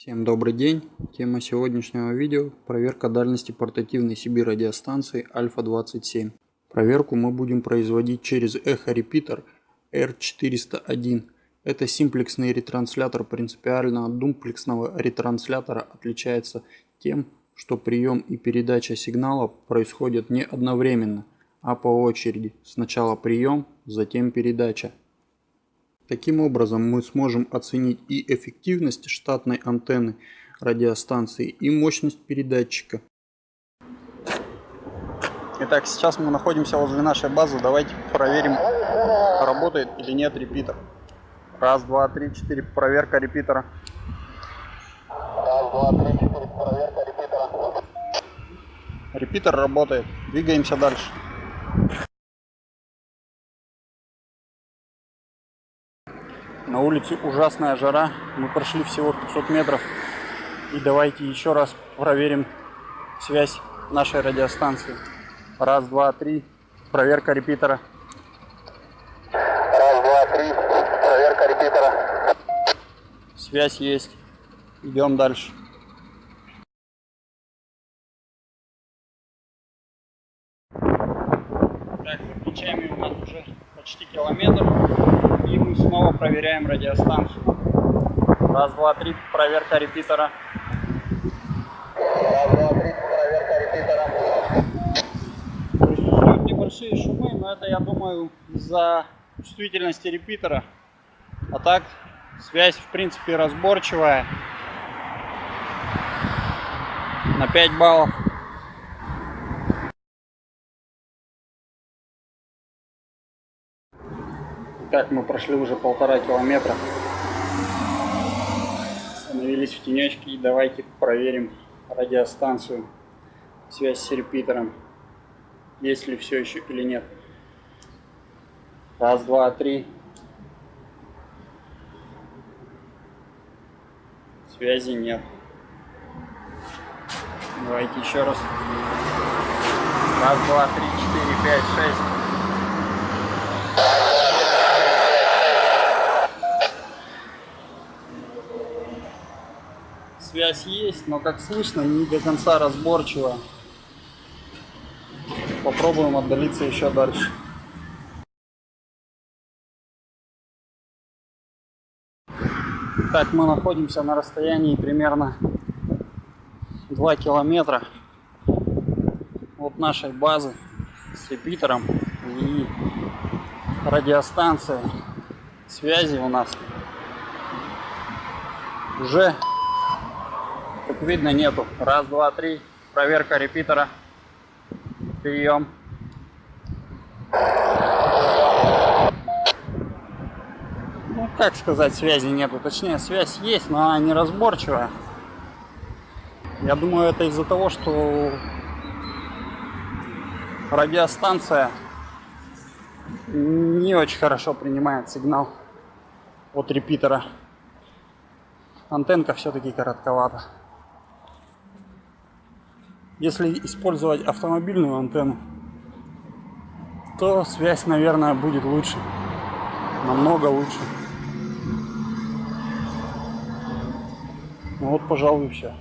Всем добрый день. Тема сегодняшнего видео – проверка дальности портативной CB радиостанции Альфа-27. Проверку мы будем производить через эхо-репитер R401. Это симплексный ретранслятор принципиально от думплексного ретранслятора отличается тем, что прием и передача сигнала происходят не одновременно, а по очереди. Сначала прием, затем передача. Таким образом мы сможем оценить и эффективность штатной антенны радиостанции и мощность передатчика. Итак, сейчас мы находимся возле нашей базы. Давайте проверим, работает или нет репитер. Раз, два, три, четыре. Проверка репитера. Раз, два, три, четыре. Проверка репитера. Репитер работает. Двигаемся дальше. На улице ужасная жара. Мы прошли всего 500 метров. И давайте еще раз проверим связь нашей радиостанции. Раз, два, три. Проверка репитера. Раз, два, три. Проверка репитера. Связь есть. Идем дальше. Так, плечами у нас уже почти километр. И мы снова проверяем радиостанцию. Раз, два, три, проверка репитера. Раз, два, три, проверка репитера. Присутствуют небольшие шумы, но это, я думаю, из-за чувствительности репитера. А так, связь, в принципе, разборчивая. На 5 баллов. Так, мы прошли уже полтора километра. Остановились в тенечке и давайте проверим радиостанцию. Связь с репитером. Есть ли все еще или нет. Раз, два, три. Связи нет. Давайте еще раз. Раз, два, три, четыре, пять, шесть. Связь есть, но как слышно, не до конца разборчиво. Попробуем отдалиться еще дальше. Так, мы находимся на расстоянии примерно 2 километра от нашей базы с репитером и радиостанция связи у нас уже как видно нету. Раз, два, три. Проверка репитера. Прием. Ну, как сказать, связи нету. Точнее, связь есть, но она неразборчивая. Я думаю, это из-за того, что радиостанция не очень хорошо принимает сигнал от репитера. Антенка все-таки коротковата. Если использовать автомобильную антенну, то связь, наверное, будет лучше. Намного лучше. Ну вот, пожалуй, все.